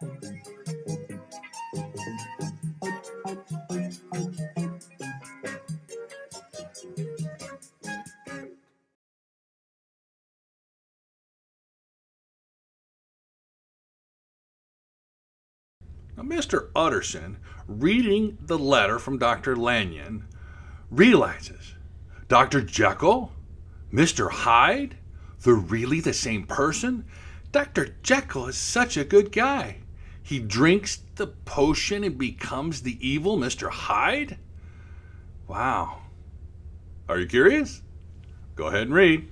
Now, Mr. Utterson, reading the letter from Dr. Lanyon, realizes Dr. Jekyll, Mr. Hyde, they're really the same person. Dr. Jekyll is such a good guy. He drinks the potion and becomes the evil Mr. Hyde? Wow. Are you curious? Go ahead and read.